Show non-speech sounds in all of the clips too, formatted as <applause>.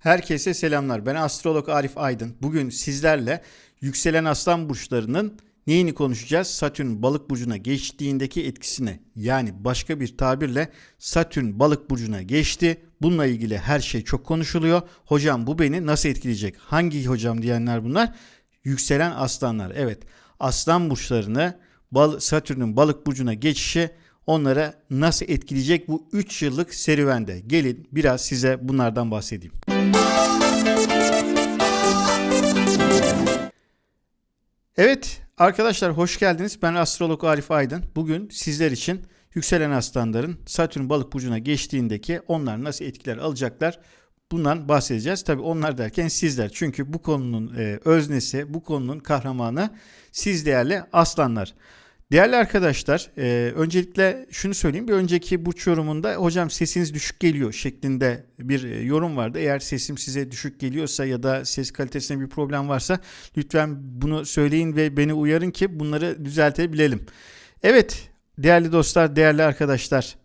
Herkese selamlar. Ben astrolog Arif Aydın. Bugün sizlerle yükselen aslan burçlarının neyini konuşacağız? Satürn balık burcuna geçtiğindeki etkisine. Yani başka bir tabirle Satürn balık burcuna geçti. Bununla ilgili her şey çok konuşuluyor. Hocam bu beni nasıl etkileyecek? Hangi hocam diyenler bunlar? Yükselen aslanlar. Evet. Aslan burçlarını Satürn'ün balık burcuna geçişi onlara nasıl etkileyecek bu 3 yıllık serüvende? Gelin biraz size bunlardan bahsedeyim. Evet arkadaşlar hoş geldiniz. Ben astrolog Arif Aydın. Bugün sizler için yükselen aslanların Satürn balık burcuna geçtiğindeki onlar nasıl etkiler alacaklar bundan bahsedeceğiz. Tabi onlar derken sizler. Çünkü bu konunun e, öznesi, bu konunun kahramanı siz değerli aslanlar. Değerli arkadaşlar, e, öncelikle şunu söyleyeyim. Bir önceki burç yorumunda hocam sesiniz düşük geliyor şeklinde bir e, yorum vardı. Eğer sesim size düşük geliyorsa ya da ses kalitesinde bir problem varsa lütfen bunu söyleyin ve beni uyarın ki bunları düzeltebilelim. Evet, değerli dostlar, değerli arkadaşlar.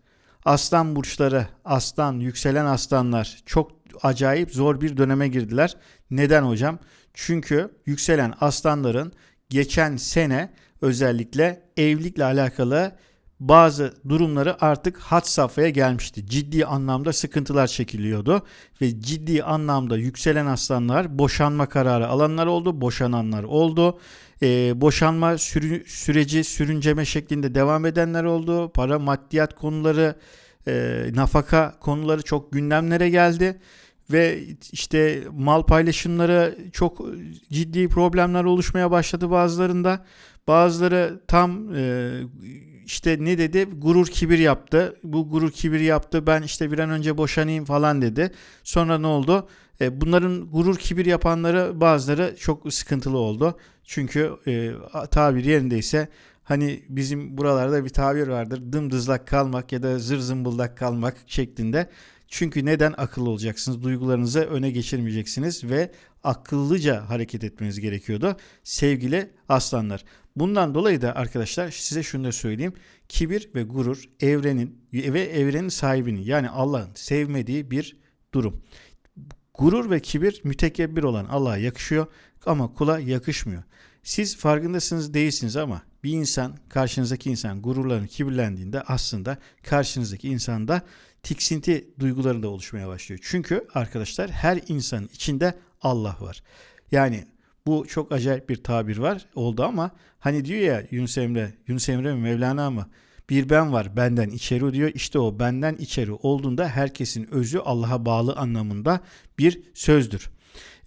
Aslan burçları, aslan, yükselen aslanlar çok acayip zor bir döneme girdiler. Neden hocam? Çünkü yükselen aslanların geçen sene özellikle evlilikle alakalı bazı durumları artık hat safhaya gelmişti. Ciddi anlamda sıkıntılar çekiliyordu ve ciddi anlamda yükselen aslanlar boşanma kararı alanlar oldu, boşananlar oldu. Ee, boşanma sürü, süreci sürünceme şeklinde devam edenler oldu. Para maddiyat konuları, e, nafaka konuları çok gündemlere geldi ve işte mal paylaşımları çok ciddi problemler oluşmaya başladı bazılarında. Bazıları tam e, işte ne dedi gurur kibir yaptı. Bu gurur kibir yaptı ben işte bir an önce boşanayım falan dedi. Sonra ne oldu? E, bunların gurur kibir yapanları bazıları çok sıkıntılı oldu. Çünkü e, tabir yerindeyse hani bizim buralarda bir tabir vardır dımdızlak kalmak ya da zır zımbıldak kalmak şeklinde. Çünkü neden akıllı olacaksınız? Duygularınızı öne geçirmeyeceksiniz ve akıllıca hareket etmeniz gerekiyordu sevgili aslanlar. Bundan dolayı da arkadaşlar size şunu da söyleyeyim. Kibir ve gurur evrenin ve evrenin sahibinin yani Allah'ın sevmediği bir durum. Gurur ve kibir mütekebbir olan Allah'a yakışıyor ama kula yakışmıyor. Siz farkındasınız değilsiniz ama bir insan karşınızdaki insan gururlarını kibirlendiğinde aslında karşınızdaki insanda tiksinti duyguları da oluşmaya başlıyor. Çünkü arkadaşlar her insanın içinde Allah var. Yani bu çok acayip bir tabir var oldu ama hani diyor ya Yunus Emre, Yunus Emre mi Mevlana mı? Bir ben var benden içeri diyor. İşte o benden içeri olduğunda herkesin özü Allah'a bağlı anlamında bir sözdür.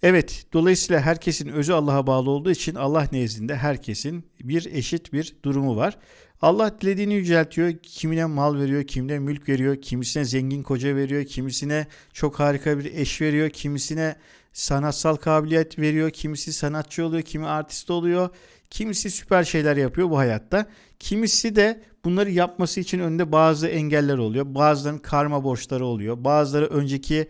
Evet, dolayısıyla herkesin özü Allah'a bağlı olduğu için Allah nezdinde herkesin bir eşit bir durumu var. Allah dilediğini yüceltiyor. Kimine mal veriyor, kimine mülk veriyor, kimisine zengin koca veriyor, kimisine çok harika bir eş veriyor, kimisine sanatsal kabiliyet veriyor, kimisi sanatçı oluyor, kimi artist oluyor, kimisi süper şeyler yapıyor bu hayatta. Kimisi de bunları yapması için önünde bazı engeller oluyor. Bazılarının karma borçları oluyor. Bazıları önceki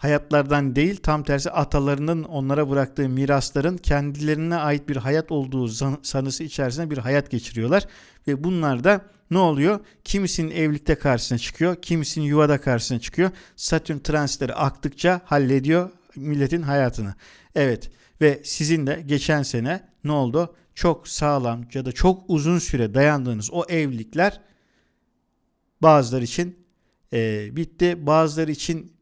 hayatlardan değil tam tersi atalarının onlara bıraktığı mirasların kendilerine ait bir hayat olduğu sanısı içerisinde bir hayat geçiriyorlar. Ve bunlar da ne oluyor? Kimisinin evlilikte karşısına çıkıyor, kimisinin yuvada karşısına çıkıyor. Satürn transitleri aktıkça hallediyor milletin hayatını. Evet ve sizin de geçen sene ne oldu? Çok sağlam ya da çok uzun süre dayandığınız o evlilikler bazıları için e, bitti. Bazıları için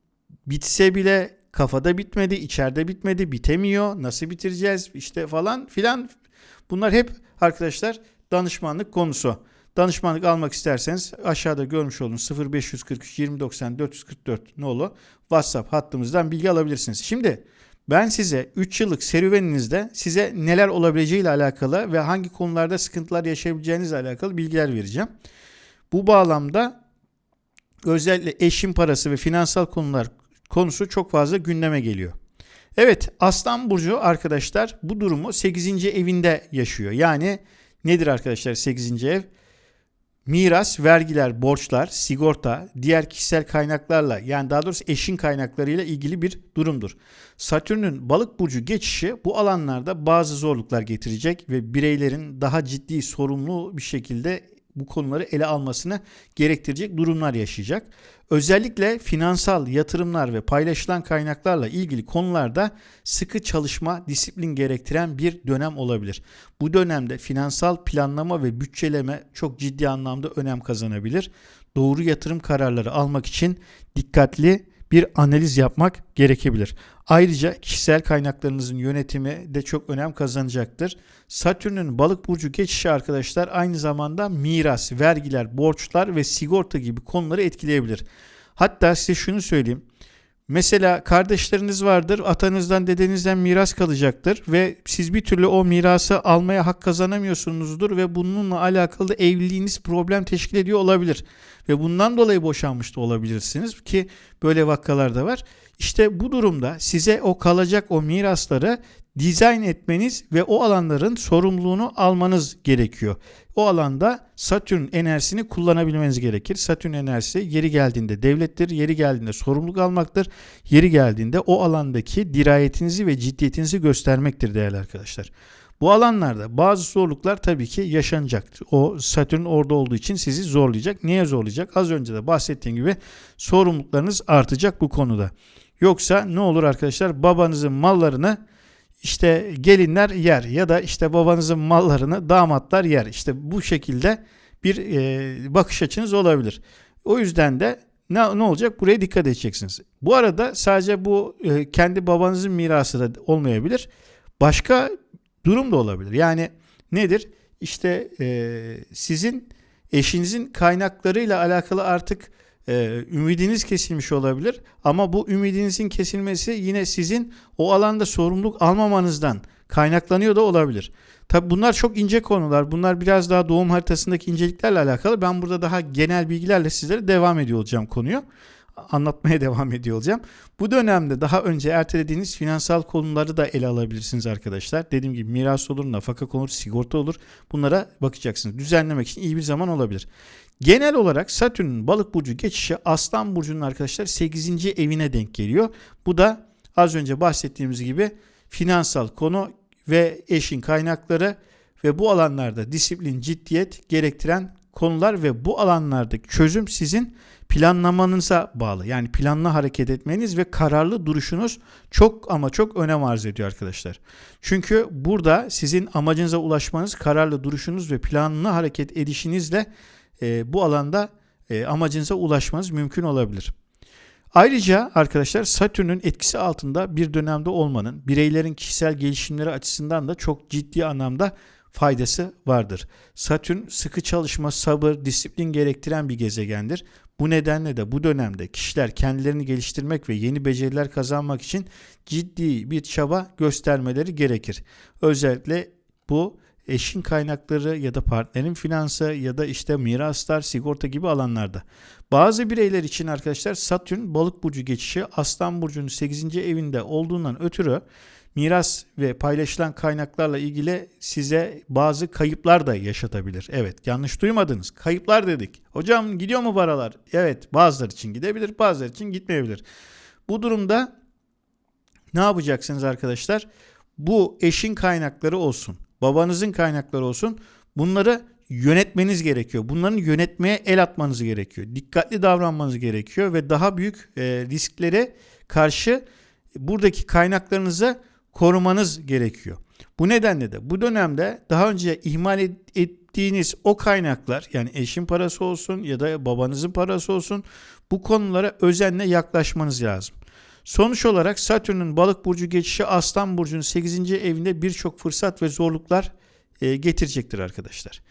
bitse bile kafada bitmedi, içeride bitmedi, bitemiyor. Nasıl bitireceğiz işte falan filan. Bunlar hep arkadaşlar danışmanlık konusu. Danışmanlık almak isterseniz aşağıda görmüş olduğunuz 0543 2090 444 nolu WhatsApp hattımızdan bilgi alabilirsiniz. Şimdi ben size 3 yıllık serüveninizde size neler olabileceği ile alakalı ve hangi konularda sıkıntılar yaşayabileceğinizle alakalı bilgiler vereceğim. Bu bağlamda özellikle eşin parası ve finansal konular konusu çok fazla gündeme geliyor. Evet Aslan Burcu arkadaşlar bu durumu 8. evinde yaşıyor. Yani nedir arkadaşlar 8. ev? Miras, vergiler, borçlar, sigorta, diğer kişisel kaynaklarla yani daha doğrusu eşin kaynaklarıyla ilgili bir durumdur. Satürn'ün balık burcu geçişi bu alanlarda bazı zorluklar getirecek ve bireylerin daha ciddi sorumlu bir şekilde bu konuları ele almasını gerektirecek durumlar yaşayacak. Özellikle finansal yatırımlar ve paylaşılan kaynaklarla ilgili konularda sıkı çalışma, disiplin gerektiren bir dönem olabilir. Bu dönemde finansal planlama ve bütçeleme çok ciddi anlamda önem kazanabilir. Doğru yatırım kararları almak için dikkatli bir analiz yapmak gerekebilir. Ayrıca kişisel kaynaklarınızın yönetimi de çok önem kazanacaktır. Satürn'ün balık burcu geçişi arkadaşlar aynı zamanda miras, vergiler, borçlar ve sigorta gibi konuları etkileyebilir. Hatta size şunu söyleyeyim. Mesela kardeşleriniz vardır, atanızdan dedenizden miras kalacaktır ve siz bir türlü o mirası almaya hak kazanamıyorsunuzdur ve bununla alakalı evliliğiniz problem teşkil ediyor olabilir. Ve bundan dolayı boşanmış da olabilirsiniz ki böyle vakalar da var. İşte bu durumda size o kalacak o mirasları dizayn etmeniz ve o alanların sorumluluğunu almanız gerekiyor. O alanda Satürn enerjisini kullanabilmeniz gerekir. Satürn enerjisi yeri geldiğinde devlettir, yeri geldiğinde sorumluluk almaktır, yeri geldiğinde o alandaki dirayetinizi ve ciddiyetinizi göstermektir değerli arkadaşlar. Bu alanlarda bazı zorluklar tabii ki yaşanacaktır. O Satürn orada olduğu için sizi zorlayacak. Niye zorlayacak? Az önce de bahsettiğim gibi sorumluluklarınız artacak bu konuda. Yoksa ne olur arkadaşlar? Babanızın mallarını işte gelinler yer ya da işte babanızın mallarını damatlar yer. İşte bu şekilde bir e, bakış açınız olabilir. O yüzden de ne, ne olacak? Buraya dikkat edeceksiniz. Bu arada sadece bu e, kendi babanızın mirası da olmayabilir. Başka durum da olabilir. Yani nedir? İşte e, sizin eşinizin kaynaklarıyla alakalı artık e, ümidiniz kesilmiş olabilir. Ama bu ümidinizin kesilmesi yine sizin o alanda sorumluluk almamanızdan kaynaklanıyor da olabilir. Tabi bunlar çok ince konular. Bunlar biraz daha doğum haritasındaki inceliklerle alakalı. Ben burada daha genel bilgilerle sizlere devam ediyor olacağım konuyu anlatmaya <laughs> devam ediyor olacağım. Bu dönemde daha önce ertelediğiniz finansal konuları da ele alabilirsiniz arkadaşlar. Dediğim gibi miras olur, nafaka olur, sigorta olur. Bunlara bakacaksınız. Düzenlemek için iyi bir zaman olabilir. Genel olarak Satürn'ün balık burcu geçişi Aslan burcunun arkadaşlar 8. evine denk geliyor. Bu da az önce bahsettiğimiz gibi finansal konu ve eşin kaynakları ve bu alanlarda disiplin, ciddiyet gerektiren konular ve bu alanlardaki çözüm sizin planlamanıza bağlı. Yani planlı hareket etmeniz ve kararlı duruşunuz çok ama çok önem arz ediyor arkadaşlar. Çünkü burada sizin amacınıza ulaşmanız, kararlı duruşunuz ve planlı hareket edişinizle e, bu alanda e, amacınıza ulaşmanız mümkün olabilir. Ayrıca arkadaşlar Satürn'ün etkisi altında bir dönemde olmanın bireylerin kişisel gelişimleri açısından da çok ciddi anlamda faydası vardır. Satürn sıkı çalışma, sabır, disiplin gerektiren bir gezegendir. Bu nedenle de bu dönemde kişiler kendilerini geliştirmek ve yeni beceriler kazanmak için ciddi bir çaba göstermeleri gerekir. Özellikle bu eşin kaynakları ya da partnerin finansı ya da işte miraslar, sigorta gibi alanlarda. Bazı bireyler için arkadaşlar Satürn balık burcu geçişi Aslan burcunun 8. evinde olduğundan ötürü miras ve paylaşılan kaynaklarla ilgili size bazı kayıplar da yaşatabilir. Evet yanlış duymadınız. Kayıplar dedik. Hocam gidiyor mu paralar? Evet bazıları için gidebilir bazıları için gitmeyebilir. Bu durumda ne yapacaksınız arkadaşlar? Bu eşin kaynakları olsun, babanızın kaynakları olsun. Bunları yönetmeniz gerekiyor. Bunların yönetmeye el atmanız gerekiyor. Dikkatli davranmanız gerekiyor ve daha büyük e, risklere karşı buradaki kaynaklarınızı korumanız gerekiyor. Bu nedenle de bu dönemde daha önce ihmal ettiğiniz o kaynaklar yani eşin parası olsun ya da babanızın parası olsun bu konulara özenle yaklaşmanız lazım. Sonuç olarak Satürn'ün balık burcu geçişi Aslan burcunun 8. evinde birçok fırsat ve zorluklar e, getirecektir arkadaşlar.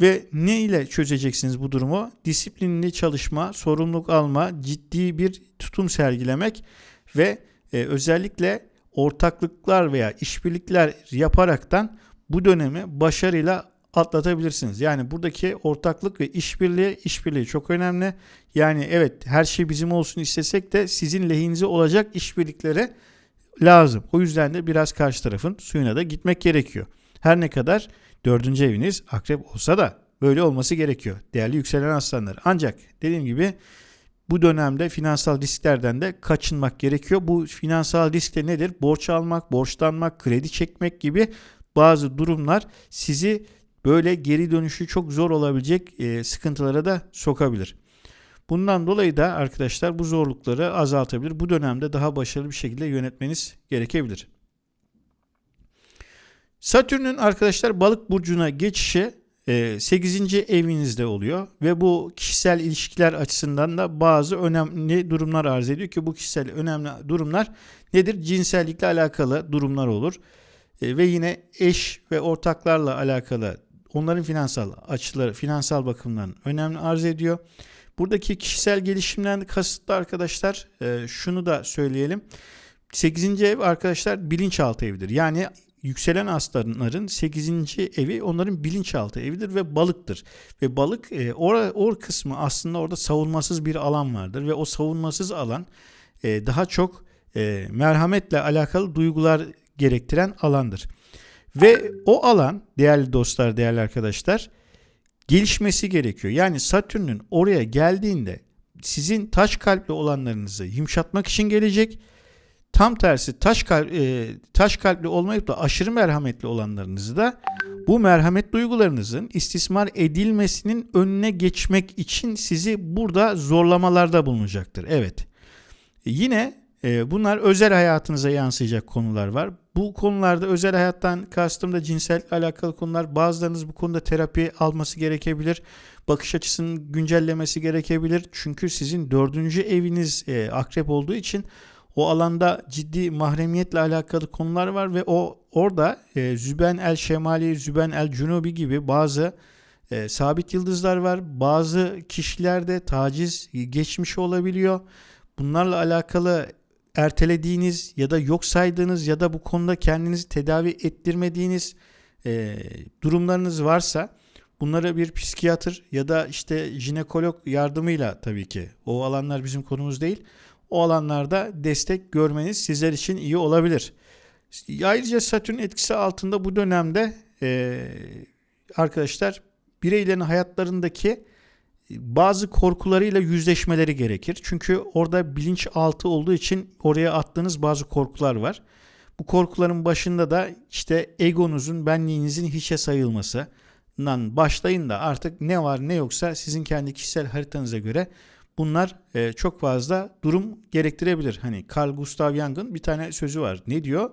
Ve ne ile çözeceksiniz bu durumu? Disiplinli çalışma, sorumluluk alma, ciddi bir tutum sergilemek ve e, özellikle ortaklıklar veya işbirlikler yaparaktan bu dönemi başarıyla atlatabilirsiniz. Yani buradaki ortaklık ve işbirliği işbirliği çok önemli. Yani evet her şey bizim olsun istesek de sizin lehinize olacak işbirlikleri lazım. O yüzden de biraz karşı tarafın suyuna da gitmek gerekiyor. Her ne kadar dördüncü eviniz akrep olsa da böyle olması gerekiyor. Değerli yükselen aslanlar. Ancak dediğim gibi bu dönemde finansal risklerden de kaçınmak gerekiyor. Bu finansal risk de nedir? Borç almak, borçlanmak, kredi çekmek gibi bazı durumlar sizi böyle geri dönüşü çok zor olabilecek e, sıkıntılara da sokabilir. Bundan dolayı da arkadaşlar bu zorlukları azaltabilir. Bu dönemde daha başarılı bir şekilde yönetmeniz gerekebilir. Satürn'ün arkadaşlar balık burcuna geçişi 8. E, evinizde oluyor ve bu kişisel ilişkiler açısından da bazı önemli durumlar arz ediyor ki bu kişisel önemli durumlar nedir? Cinsellikle alakalı durumlar olur. E, ve yine eş ve ortaklarla alakalı onların finansal açıları, finansal bakımdan önemli arz ediyor. Buradaki kişisel gelişimden kasıtlı arkadaşlar e, şunu da söyleyelim. 8. ev arkadaşlar bilinçaltı evidir. Yani yükselen aslanların 8. evi onların bilinçaltı evidir ve balıktır. Ve balık e, or, or kısmı aslında orada savunmasız bir alan vardır ve o savunmasız alan e, daha çok e, merhametle alakalı duygular gerektiren alandır. Ve o alan değerli dostlar, değerli arkadaşlar gelişmesi gerekiyor. Yani Satürn'ün oraya geldiğinde sizin taş kalpli olanlarınızı yumuşatmak için gelecek Tam tersi taş kalp, e, taş kalpli olmayıp da aşırı merhametli olanlarınızı da bu merhamet duygularınızın istismar edilmesinin önüne geçmek için sizi burada zorlamalarda bulunacaktır. Evet. Yine e, bunlar özel hayatınıza yansıyacak konular var. Bu konularda özel hayattan kastım da cinsel alakalı konular. Bazılarınız bu konuda terapi alması gerekebilir. Bakış açısının güncellemesi gerekebilir. Çünkü sizin dördüncü eviniz e, akrep olduğu için o alanda ciddi mahremiyetle alakalı konular var ve o orada e, Züben el Şemali, Züben el Cunubi gibi bazı e, sabit yıldızlar var. Bazı kişilerde taciz geçmiş olabiliyor. Bunlarla alakalı ertelediğiniz ya da yok saydığınız ya da bu konuda kendinizi tedavi ettirmediğiniz e, durumlarınız varsa bunlara bir psikiyatr ya da işte jinekolog yardımıyla tabii ki o alanlar bizim konumuz değil o alanlarda destek görmeniz sizler için iyi olabilir. Ayrıca Satürn etkisi altında bu dönemde e, arkadaşlar bireylerin hayatlarındaki bazı korkularıyla yüzleşmeleri gerekir. Çünkü orada bilinçaltı olduğu için oraya attığınız bazı korkular var. Bu korkuların başında da işte egonuzun, benliğinizin hiçe sayılmasından başlayın da artık ne var ne yoksa sizin kendi kişisel haritanıza göre Bunlar e, çok fazla durum gerektirebilir. Hani Carl Gustav Jung'ın bir tane sözü var. Ne diyor?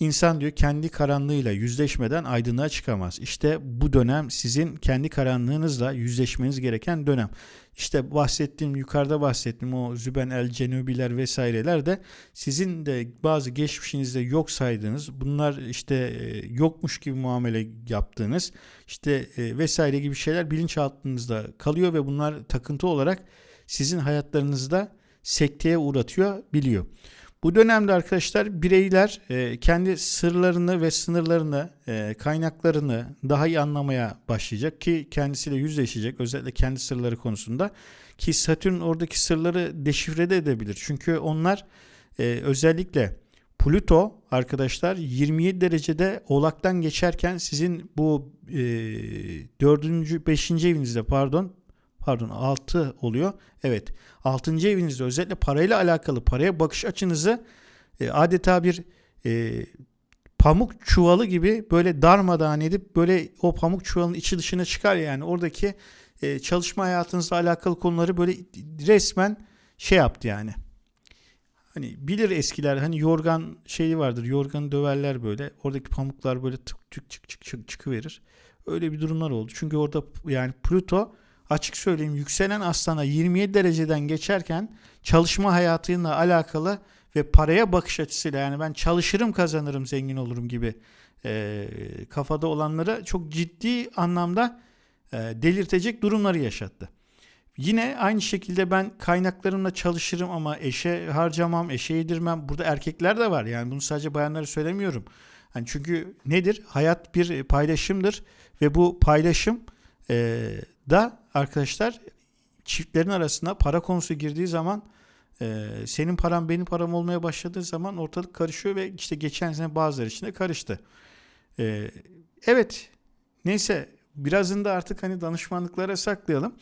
İnsan diyor kendi karanlığıyla yüzleşmeden aydınlığa çıkamaz. İşte bu dönem sizin kendi karanlığınızla yüzleşmeniz gereken dönem. İşte bahsettiğim yukarıda bahsettiğim o Züben el Cenubiler vesaireler de sizin de bazı geçmişinizde yok saydığınız bunlar işte e, yokmuş gibi muamele yaptığınız işte e, vesaire gibi şeyler bilinçaltınızda kalıyor ve bunlar takıntı olarak sizin hayatlarınızda sekteye uğratıyor biliyor. Bu dönemde arkadaşlar bireyler e, kendi sırlarını ve sınırlarını, e, kaynaklarını daha iyi anlamaya başlayacak ki kendisiyle yüzleşecek özellikle kendi sırları konusunda ki Satürn oradaki sırları deşifre de edebilir. Çünkü onlar e, özellikle Plüto arkadaşlar 27 derecede oğlaktan geçerken sizin bu e, 4. 5. evinizde pardon pardon 6 oluyor. Evet 6. evinizde özellikle parayla alakalı paraya bakış açınızı e, adeta bir e, pamuk çuvalı gibi böyle darmadağın edip böyle o pamuk çuvalının içi dışına çıkar yani oradaki e, çalışma hayatınızla alakalı konuları böyle resmen şey yaptı yani. Hani bilir eskiler hani yorgan şeyi vardır yorganı döverler böyle oradaki pamuklar böyle tık tık çık çık çık çıkıverir. Öyle bir durumlar oldu. Çünkü orada yani Pluto açık söyleyeyim yükselen aslana 27 dereceden geçerken çalışma hayatıyla alakalı ve paraya bakış açısıyla yani ben çalışırım kazanırım zengin olurum gibi e, kafada olanlara çok ciddi anlamda e, delirtecek durumları yaşattı. Yine aynı şekilde ben kaynaklarımla çalışırım ama eşe harcamam, eşe yedirmem. Burada erkekler de var yani bunu sadece bayanlara söylemiyorum. Yani çünkü nedir? Hayat bir paylaşımdır ve bu paylaşım e, da arkadaşlar çiftlerin arasında para konusu girdiği zaman e, senin param benim param olmaya başladığı zaman ortalık karışıyor ve işte geçen sene bazıları için de karıştı. E, evet neyse birazını da artık hani danışmanlıklara saklayalım.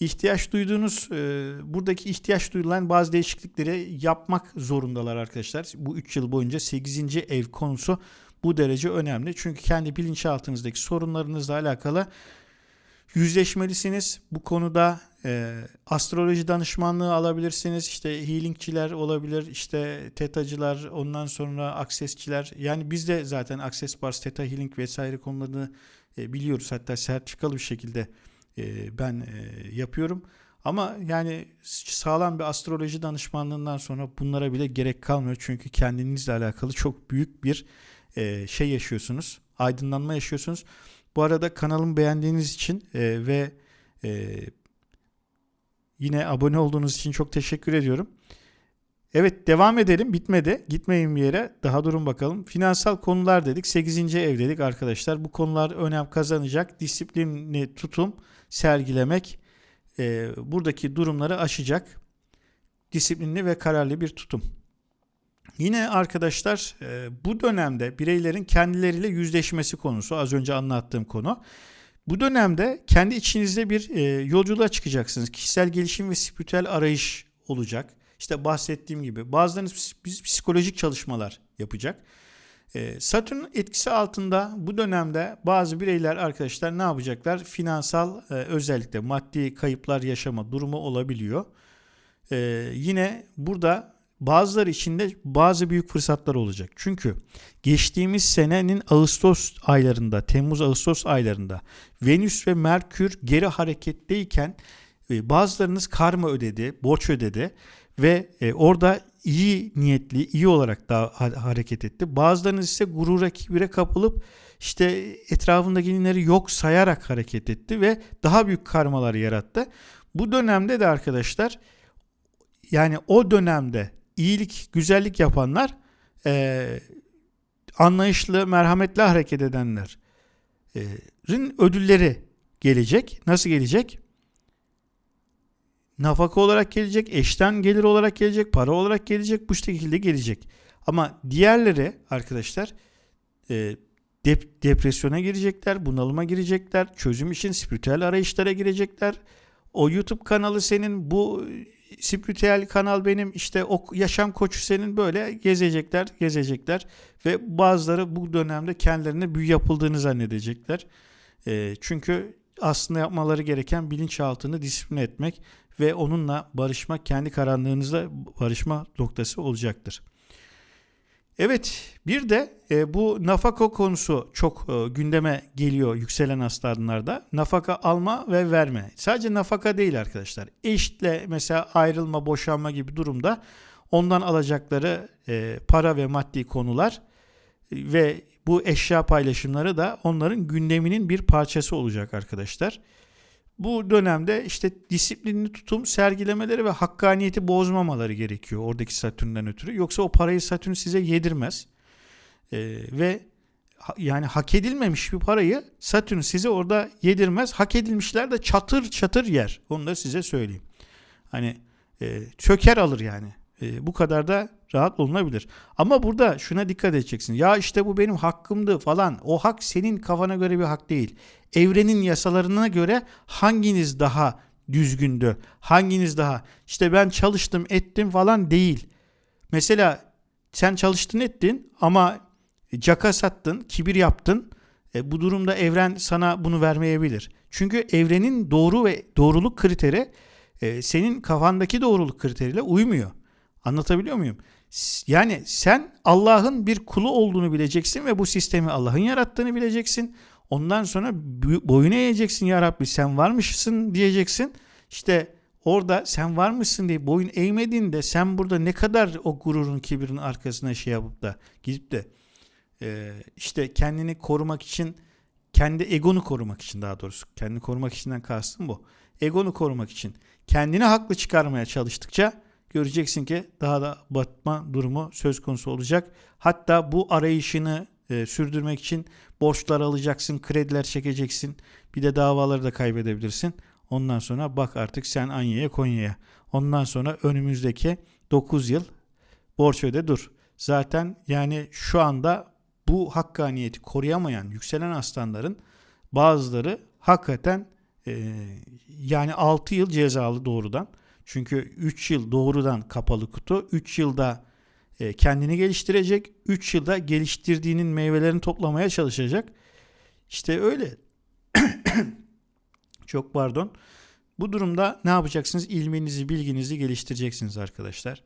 İhtiyaç duyduğunuz e, buradaki ihtiyaç duyulan bazı değişiklikleri yapmak zorundalar arkadaşlar. Bu 3 yıl boyunca 8. ev konusu bu derece önemli. Çünkü kendi bilinçaltınızdaki sorunlarınızla alakalı yüzleşmelisiniz. Bu konuda e, astroloji danışmanlığı alabilirsiniz. İşte healingçiler olabilir, işte tetacılar, ondan sonra aksesçiler. Yani biz de zaten Access Bars, Theta Healing vesaire konularını e, biliyoruz. Hatta sertifikalı bir şekilde e, ben e, yapıyorum. Ama yani sağlam bir astroloji danışmanlığından sonra bunlara bile gerek kalmıyor. Çünkü kendinizle alakalı çok büyük bir e, şey yaşıyorsunuz. Aydınlanma yaşıyorsunuz. Bu arada kanalımı beğendiğiniz için e, ve e, yine abone olduğunuz için çok teşekkür ediyorum. Evet devam edelim bitmedi. Gitmeyin bir yere. Daha durun bakalım. Finansal konular dedik. 8. ev dedik arkadaşlar. Bu konular önem kazanacak. Disiplinli tutum sergilemek e, buradaki durumları aşacak. Disiplinli ve kararlı bir tutum. Yine arkadaşlar e, bu dönemde bireylerin kendileriyle yüzleşmesi konusu az önce anlattığım konu. Bu dönemde kendi içinizde bir e, yolculuğa çıkacaksınız. Kişisel gelişim ve spiritüel arayış olacak. İşte bahsettiğim gibi bazılarınız psikolojik çalışmalar yapacak. E, Satürn etkisi altında bu dönemde bazı bireyler arkadaşlar ne yapacaklar? Finansal özellikle maddi kayıplar yaşama durumu olabiliyor. Yine burada bazıları için de bazı büyük fırsatlar olacak. Çünkü geçtiğimiz senenin Ağustos aylarında, Temmuz-Ağustos aylarında Venüs ve Merkür geri hareketteyken e, bazılarınız karma ödedi, borç ödedi ve e, orada iyi niyetli, iyi olarak da hareket etti. Bazılarınız ise gurura, kibire kapılıp işte etrafındakileri yok sayarak hareket etti ve daha büyük karmalar yarattı. Bu dönemde de arkadaşlar yani o dönemde iyilik, güzellik yapanlar, e, anlayışlı, merhametli hareket edenlerin ödülleri gelecek. Nasıl gelecek? Nafaka olarak gelecek, eşten gelir olarak gelecek, para olarak gelecek, bu şekilde gelecek. Ama diğerleri arkadaşlar e, dep- depresyona girecekler, bunalıma girecekler, çözüm için spiritüel arayışlara girecekler. O YouTube kanalı senin, bu spiritüel kanal benim işte o yaşam koçu senin böyle gezecekler gezecekler ve bazıları bu dönemde kendilerine büyü yapıldığını zannedecekler. E, çünkü aslında yapmaları gereken bilinçaltını disipline etmek ve onunla barışmak kendi karanlığınızla barışma noktası olacaktır. Evet bir de e, bu nafaka konusu çok e, gündeme geliyor yükselen aslanlarda. Nafaka alma ve verme. Sadece nafaka değil arkadaşlar. Eşle mesela ayrılma, boşanma gibi durumda ondan alacakları e, para ve maddi konular e, ve bu eşya paylaşımları da onların gündeminin bir parçası olacak arkadaşlar. Bu dönemde işte disiplinli tutum sergilemeleri ve hakkaniyeti bozmamaları gerekiyor oradaki Satürn'den ötürü. Yoksa o parayı Satürn size yedirmez. Ee, ve yani hak edilmemiş bir parayı Satürn size orada yedirmez. Hak edilmişler de çatır çatır yer. Onu da size söyleyeyim. Hani e, çöker alır yani. E, bu kadar da rahat olunabilir. Ama burada şuna dikkat edeceksin. Ya işte bu benim hakkımdı falan. O hak senin kafana göre bir hak değil. Evrenin yasalarına göre hanginiz daha düzgündü? Hanginiz daha işte ben çalıştım ettim falan değil. Mesela sen çalıştın ettin ama caka sattın, kibir yaptın. E, bu durumda evren sana bunu vermeyebilir. Çünkü evrenin doğru ve doğruluk kriteri e, senin kafandaki doğruluk kriteriyle uymuyor. Anlatabiliyor muyum? Yani sen Allah'ın bir kulu olduğunu bileceksin ve bu sistemi Allah'ın yarattığını bileceksin. Ondan sonra boyun eğeceksin ya Rabbi sen varmışsın diyeceksin. İşte orada sen varmışsın diye boyun eğmediğinde sen burada ne kadar o gururun kibirin arkasına şey yapıp da gidip de e, işte kendini korumak için kendi egonu korumak için daha doğrusu kendini korumak içinden kastım bu. Egonu korumak için kendini haklı çıkarmaya çalıştıkça göreceksin ki daha da batma durumu söz konusu olacak. Hatta bu arayışını e, sürdürmek için borçlar alacaksın, krediler çekeceksin. Bir de davaları da kaybedebilirsin. Ondan sonra bak artık sen Anya'ya Konya'ya. Ondan sonra önümüzdeki 9 yıl borç öde dur. Zaten yani şu anda bu hakkaniyeti koruyamayan yükselen aslanların bazıları hakikaten e, yani 6 yıl cezalı doğrudan. Çünkü 3 yıl doğrudan kapalı kutu, 3 yılda e, kendini geliştirecek, 3 yılda geliştirdiğinin meyvelerini toplamaya çalışacak. İşte öyle. <coughs> Çok pardon. Bu durumda ne yapacaksınız? İlminizi, bilginizi geliştireceksiniz arkadaşlar.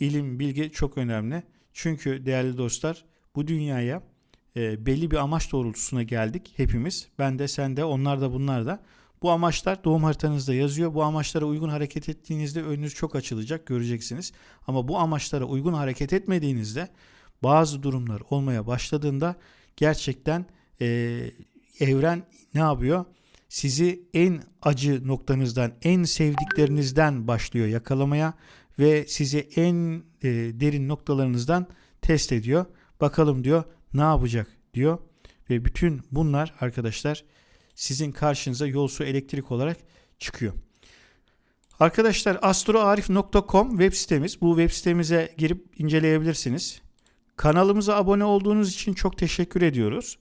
İlim, bilgi çok önemli. Çünkü değerli dostlar bu dünyaya e, belli bir amaç doğrultusuna geldik hepimiz. Ben de sen de onlar da bunlar da. Bu amaçlar doğum haritanızda yazıyor. Bu amaçlara uygun hareket ettiğinizde önünüz çok açılacak göreceksiniz. Ama bu amaçlara uygun hareket etmediğinizde bazı durumlar olmaya başladığında gerçekten e, evren ne yapıyor? Sizi en acı noktanızdan, en sevdiklerinizden başlıyor yakalamaya ve sizi en e, derin noktalarınızdan test ediyor. Bakalım diyor ne yapacak diyor. Ve bütün bunlar arkadaşlar sizin karşınıza yol su elektrik olarak çıkıyor. Arkadaşlar astroarif.com web sitemiz. Bu web sitemize girip inceleyebilirsiniz. Kanalımıza abone olduğunuz için çok teşekkür ediyoruz.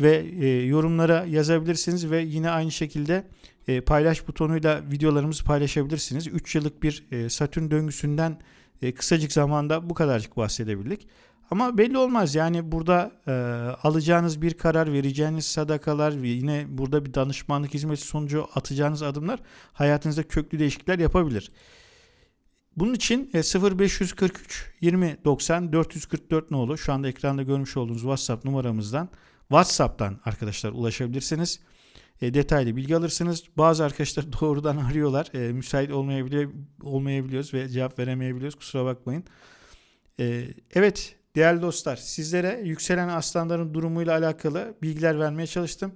Ve e, yorumlara yazabilirsiniz ve yine aynı şekilde e, paylaş butonuyla videolarımızı paylaşabilirsiniz. 3 yıllık bir e, Satürn döngüsünden e, kısacık zamanda bu kadarcık bahsedebildik. Ama belli olmaz yani burada e, alacağınız bir karar, vereceğiniz sadakalar yine burada bir danışmanlık hizmeti sonucu atacağınız adımlar hayatınızda köklü değişiklikler yapabilir. Bunun için e, 0543 20 90 444 nolu şu anda ekranda görmüş olduğunuz WhatsApp numaramızdan WhatsApp'tan arkadaşlar ulaşabilirsiniz. E, detaylı bilgi alırsınız. Bazı arkadaşlar <laughs> doğrudan arıyorlar. E, müsait olmayabiliyor, olmayabiliyoruz ve cevap veremeyebiliyoruz. Kusura bakmayın. E, evet değerli dostlar sizlere yükselen aslanların durumuyla alakalı bilgiler vermeye çalıştım.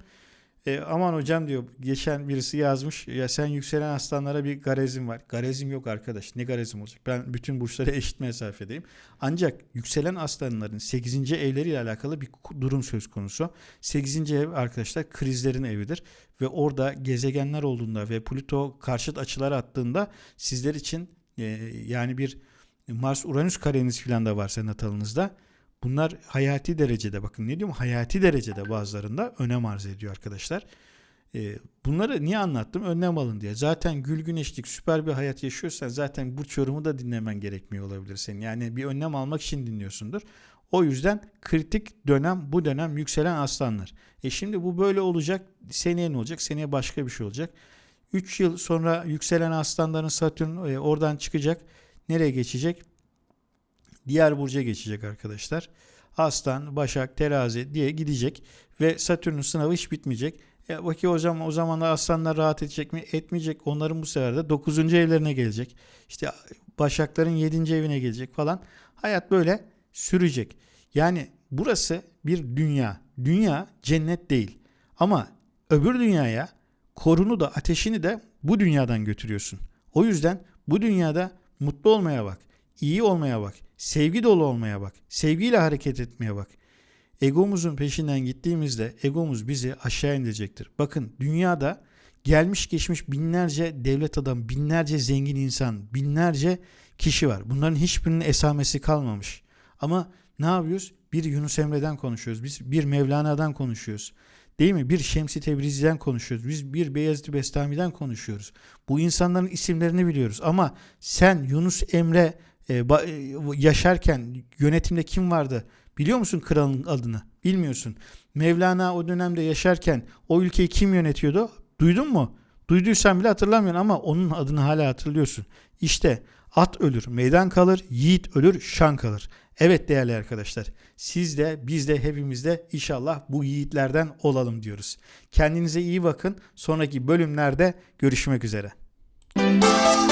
E, aman hocam diyor geçen birisi yazmış ya sen yükselen aslanlara bir garezim var. Garezim yok arkadaş ne garezim olacak ben bütün burçlara <laughs> eşit mesafedeyim. Ancak yükselen aslanların 8. evleriyle alakalı bir durum söz konusu. 8. ev arkadaşlar krizlerin evidir ve orada gezegenler olduğunda ve Plüto karşıt açılar attığında sizler için e, yani bir Mars Uranüs kareniz filan da varsa natalınızda Bunlar hayati derecede bakın ne diyorum hayati derecede bazılarında önem arz ediyor arkadaşlar. Ee, bunları niye anlattım? Önlem alın diye. Zaten gül güneşlik süper bir hayat yaşıyorsan zaten bu yorumu da dinlemen gerekmiyor olabilir senin. Yani bir önlem almak için dinliyorsundur. O yüzden kritik dönem bu dönem yükselen aslanlar. E şimdi bu böyle olacak. Seneye ne olacak? Seneye başka bir şey olacak. 3 yıl sonra yükselen aslanların Satürn e, oradan çıkacak. Nereye geçecek? diğer burca geçecek arkadaşlar. Aslan, Başak, Terazi diye gidecek ve Satürn'ün sınavı hiç bitmeyecek. E, bakıyor hocam o zaman da aslanlar rahat edecek mi? Etmeyecek. Onların bu sefer de 9. evlerine gelecek. İşte Başakların 7. evine gelecek falan. Hayat böyle sürecek. Yani burası bir dünya. Dünya cennet değil. Ama öbür dünyaya korunu da ateşini de bu dünyadan götürüyorsun. O yüzden bu dünyada mutlu olmaya bak iyi olmaya bak. Sevgi dolu olmaya bak. Sevgiyle hareket etmeye bak. Egomuzun peşinden gittiğimizde egomuz bizi aşağı indirecektir. Bakın dünyada gelmiş geçmiş binlerce devlet adam, binlerce zengin insan, binlerce kişi var. Bunların hiçbirinin esamesi kalmamış. Ama ne yapıyoruz? Bir Yunus Emre'den konuşuyoruz. Biz bir Mevlana'dan konuşuyoruz. Değil mi? Bir Şemsi Tebrizi'den konuşuyoruz. Biz bir Beyazıt Bestami'den konuşuyoruz. Bu insanların isimlerini biliyoruz. Ama sen Yunus Emre e, e, yaşarken yönetimde kim vardı? Biliyor musun kralın adını? Bilmiyorsun. Mevlana o dönemde yaşarken o ülkeyi kim yönetiyordu? Duydun mu? Duyduysan bile hatırlamıyorsun ama onun adını hala hatırlıyorsun. İşte at ölür, meydan kalır, yiğit ölür, şan kalır. Evet değerli arkadaşlar, siz de biz de hepimiz de inşallah bu yiğitlerden olalım diyoruz. Kendinize iyi bakın. Sonraki bölümlerde görüşmek üzere. Müzik